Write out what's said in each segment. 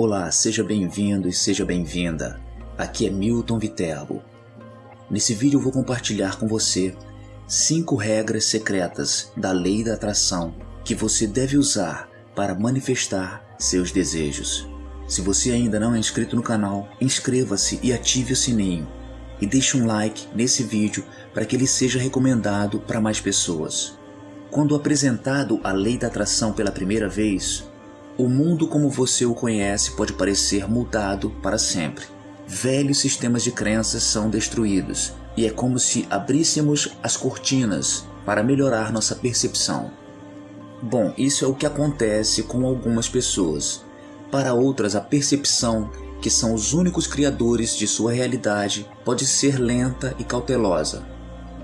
Olá, seja bem-vindo e seja bem-vinda. Aqui é Milton Viterbo. Nesse vídeo vou compartilhar com você 5 regras secretas da lei da atração que você deve usar para manifestar seus desejos. Se você ainda não é inscrito no canal, inscreva-se e ative o sininho. E deixe um like nesse vídeo para que ele seja recomendado para mais pessoas. Quando apresentado a lei da atração pela primeira vez, o mundo como você o conhece pode parecer mudado para sempre. Velhos sistemas de crenças são destruídos e é como se abríssemos as cortinas para melhorar nossa percepção. Bom, isso é o que acontece com algumas pessoas. Para outras, a percepção, que são os únicos criadores de sua realidade, pode ser lenta e cautelosa.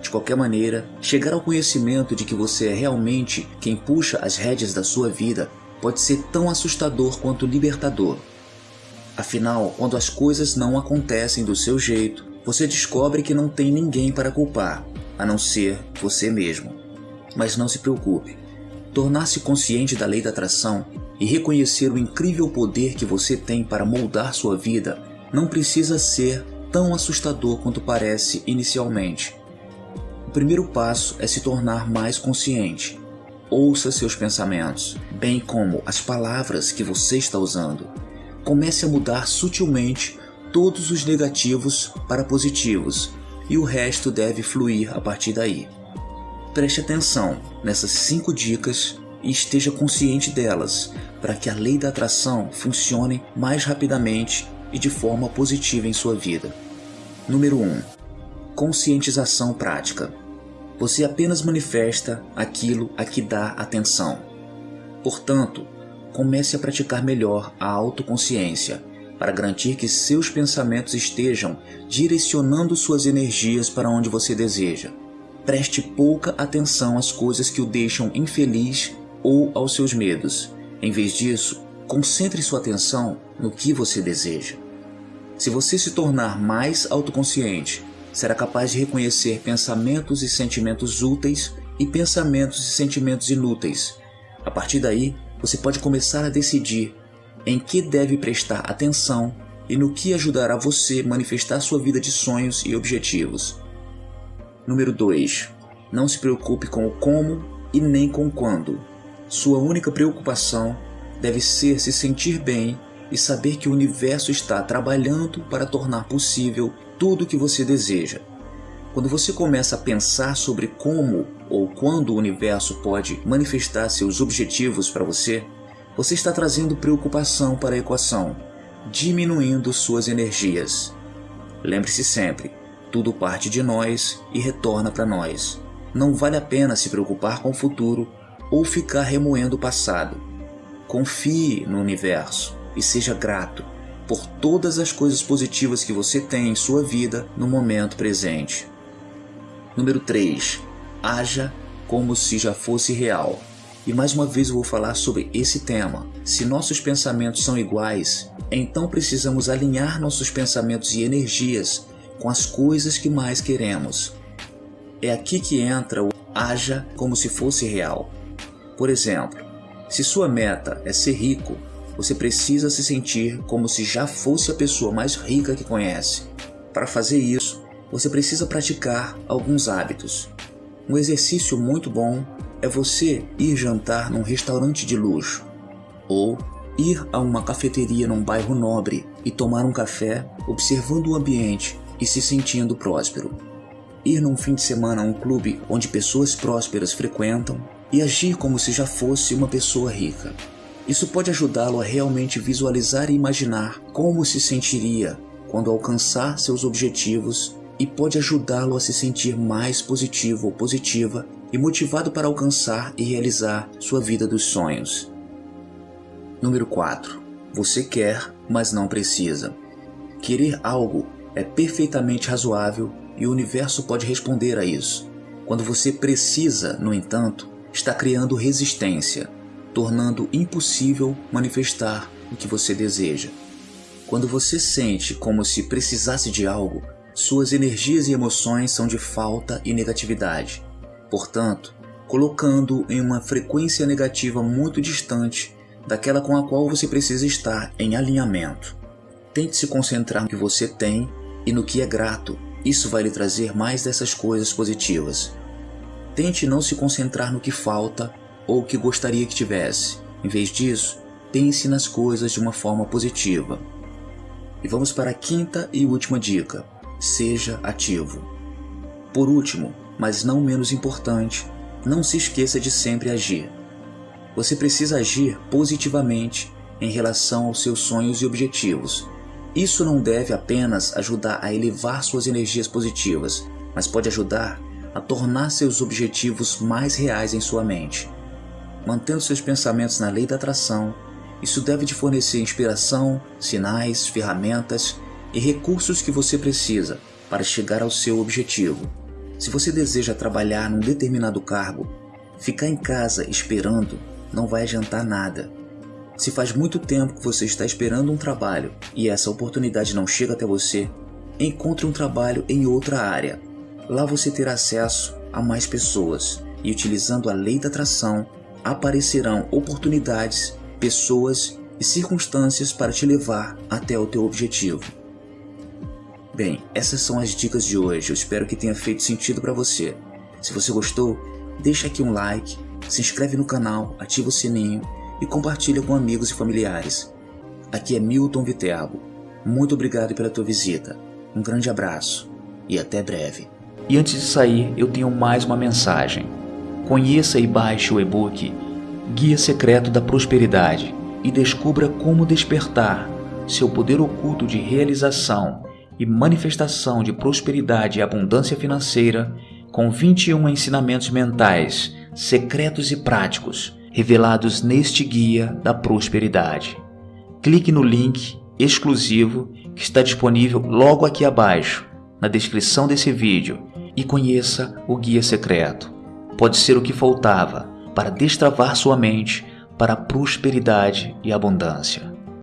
De qualquer maneira, chegar ao conhecimento de que você é realmente quem puxa as rédeas da sua vida pode ser tão assustador quanto libertador. Afinal, quando as coisas não acontecem do seu jeito, você descobre que não tem ninguém para culpar, a não ser você mesmo. Mas não se preocupe. Tornar-se consciente da lei da atração e reconhecer o incrível poder que você tem para moldar sua vida não precisa ser tão assustador quanto parece inicialmente. O primeiro passo é se tornar mais consciente. Ouça seus pensamentos, bem como as palavras que você está usando. Comece a mudar sutilmente todos os negativos para positivos e o resto deve fluir a partir daí. Preste atenção nessas cinco dicas e esteja consciente delas para que a lei da atração funcione mais rapidamente e de forma positiva em sua vida. Número 1. Conscientização prática. Você apenas manifesta aquilo a que dá atenção. Portanto, comece a praticar melhor a autoconsciência para garantir que seus pensamentos estejam direcionando suas energias para onde você deseja. Preste pouca atenção às coisas que o deixam infeliz ou aos seus medos. Em vez disso, concentre sua atenção no que você deseja. Se você se tornar mais autoconsciente será capaz de reconhecer pensamentos e sentimentos úteis e pensamentos e sentimentos inúteis. A partir daí, você pode começar a decidir em que deve prestar atenção e no que ajudará você a manifestar sua vida de sonhos e objetivos. Número 2. Não se preocupe com o como e nem com quando. Sua única preocupação deve ser se sentir bem e saber que o universo está trabalhando para tornar possível tudo o que você deseja. Quando você começa a pensar sobre como ou quando o universo pode manifestar seus objetivos para você, você está trazendo preocupação para a equação, diminuindo suas energias. Lembre-se sempre, tudo parte de nós e retorna para nós. Não vale a pena se preocupar com o futuro ou ficar remoendo o passado. Confie no universo e seja grato por todas as coisas positivas que você tem em sua vida no momento presente. Número 3. Haja como se já fosse real. E mais uma vez eu vou falar sobre esse tema. Se nossos pensamentos são iguais, então precisamos alinhar nossos pensamentos e energias com as coisas que mais queremos. É aqui que entra o haja como se fosse real. Por exemplo, se sua meta é ser rico, você precisa se sentir como se já fosse a pessoa mais rica que conhece. Para fazer isso, você precisa praticar alguns hábitos. Um exercício muito bom é você ir jantar num restaurante de luxo ou ir a uma cafeteria num bairro nobre e tomar um café observando o ambiente e se sentindo próspero. Ir num fim de semana a um clube onde pessoas prósperas frequentam e agir como se já fosse uma pessoa rica. Isso pode ajudá-lo a realmente visualizar e imaginar como se sentiria quando alcançar seus objetivos e pode ajudá-lo a se sentir mais positivo ou positiva e motivado para alcançar e realizar sua vida dos sonhos. Número 4. Você quer, mas não precisa. Querer algo é perfeitamente razoável e o universo pode responder a isso. Quando você precisa, no entanto, está criando resistência, tornando impossível manifestar o que você deseja. Quando você sente como se precisasse de algo, suas energias e emoções são de falta e negatividade. Portanto, colocando em uma frequência negativa muito distante daquela com a qual você precisa estar em alinhamento. Tente se concentrar no que você tem e no que é grato. Isso vai lhe trazer mais dessas coisas positivas. Tente não se concentrar no que falta ou o que gostaria que tivesse. Em vez disso, pense nas coisas de uma forma positiva. E vamos para a quinta e última dica: seja ativo. Por último, mas não menos importante, não se esqueça de sempre agir. Você precisa agir positivamente em relação aos seus sonhos e objetivos. Isso não deve apenas ajudar a elevar suas energias positivas, mas pode ajudar a tornar seus objetivos mais reais em sua mente. Mantendo seus pensamentos na lei da atração, isso deve te fornecer inspiração, sinais, ferramentas e recursos que você precisa para chegar ao seu objetivo. Se você deseja trabalhar num determinado cargo, ficar em casa esperando não vai adiantar nada. Se faz muito tempo que você está esperando um trabalho e essa oportunidade não chega até você, encontre um trabalho em outra área. Lá você terá acesso a mais pessoas e, utilizando a lei da atração, aparecerão oportunidades, pessoas e circunstâncias para te levar até o teu objetivo. Bem, essas são as dicas de hoje. Eu espero que tenha feito sentido para você. Se você gostou, deixa aqui um like, se inscreve no canal, ativa o sininho e compartilha com amigos e familiares. Aqui é Milton Viterbo. Muito obrigado pela tua visita. Um grande abraço e até breve. E antes de sair, eu tenho mais uma mensagem. Conheça e baixe o e-book Guia Secreto da Prosperidade e descubra como despertar seu poder oculto de realização e manifestação de prosperidade e abundância financeira com 21 ensinamentos mentais, secretos e práticos revelados neste guia da prosperidade. Clique no link exclusivo que está disponível logo aqui abaixo, na descrição desse vídeo, e conheça o guia secreto. Pode ser o que faltava para destravar sua mente para prosperidade e abundância.